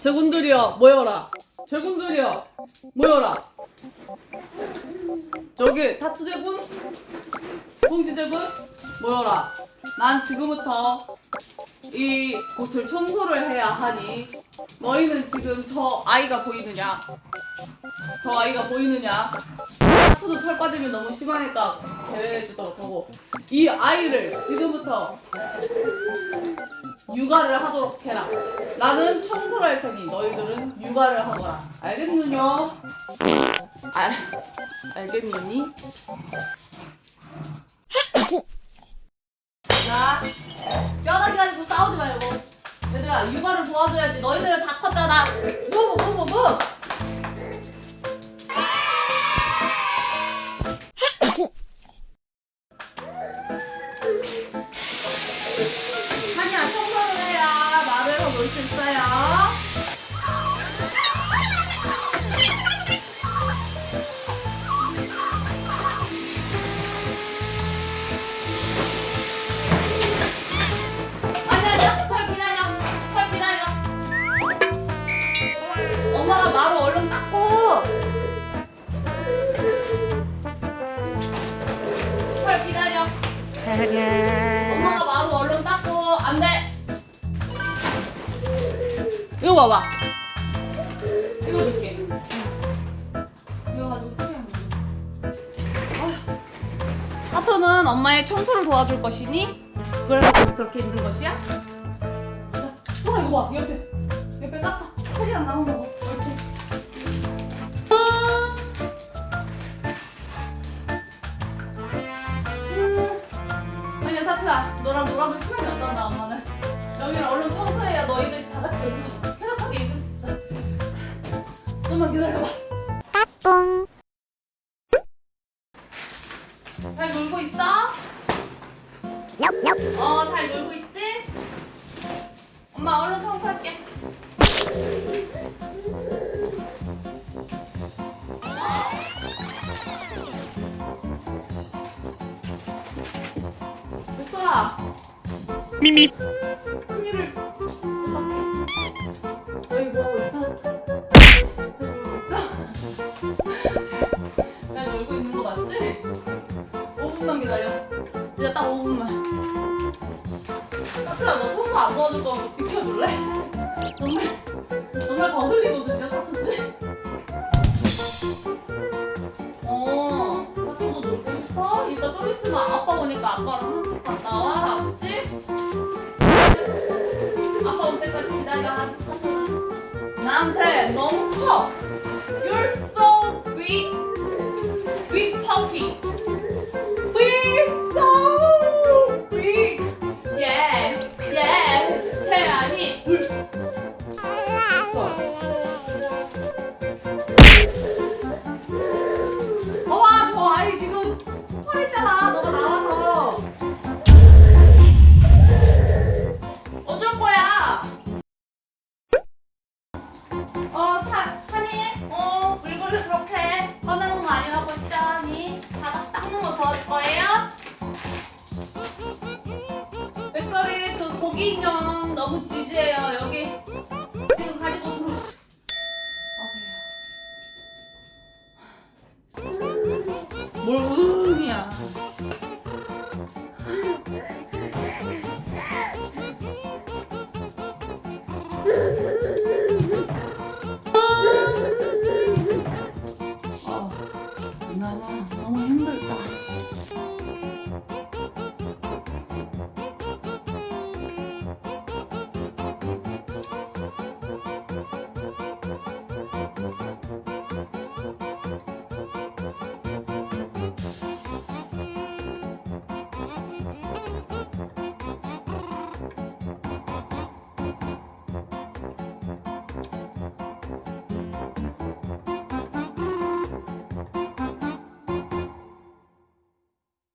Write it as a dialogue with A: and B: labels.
A: 제군들이여 모여라. 제군들이여 모여라. 저기 타투 제군 봉지 제군 모여라. 난 지금부터 이 곳을 청소를 해야 하니 너희는 지금 저 아이가 보이느냐? 저 아이가 보이느냐? 타투도 털 빠짐이 너무 심하니까 제외해주도록 하고 이 아이를 지금부터 육아를 하도록 해라. 나는 청소를 할 테니 너희들은 육아를 하거라. 알겠느냐? 알, 알겠느니? 자, 뼈다귀 가지고 싸우지 말고. 얘들아, 육아를 도와줘야지. 너희들은 다 컸잖아. 뭐, 뭐, 뭐, 뭐. 엄마가 마루 얼른 닦고 안돼. 이거 봐봐. 이거 줄게. 하토는 엄마의 청소를 도와줄 것이니 그래서 그렇게 있는 것이야? 자, 소라 이거 봐. 옆에. 옆에 닦아. 소리랑 나오는 거 타투야 너랑 놀아줄 시간이 없단다 엄마는 여기는 얼른 청소해야 너희들 다 같이 여기서 쾌적하게 있을 수 있어 좀만 기다려봐 잘 놀고 있어? 어, 잘 놀고 있지? 엄마 얼른 청소할게.
B: 미미.
A: 너희 뭐 하고 있어? 잘 놀고 있어? 잘 놀고 있는 거 맞지? 5분만 기다려. 진짜 딱 5분만. 타투야, 너 청소 안 도와줄 거면 비켜줄래? 정말, 정말 거슬리거든요, You're so big. 어, 물건을 그렇게 꺼내는 거 아니라고 했잖니? 바닥 닦는 거 도와줄 거예요? 백설이 그 고기 인형 너무 지지해요. 来了，完了。